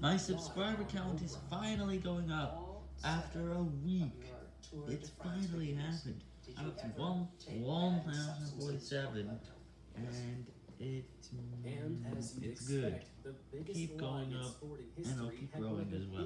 My subscriber count is finally going up after a week. It's finally happened. I'm up to 1,047, and it, it's good. Keep going up, and I'll keep growing as well.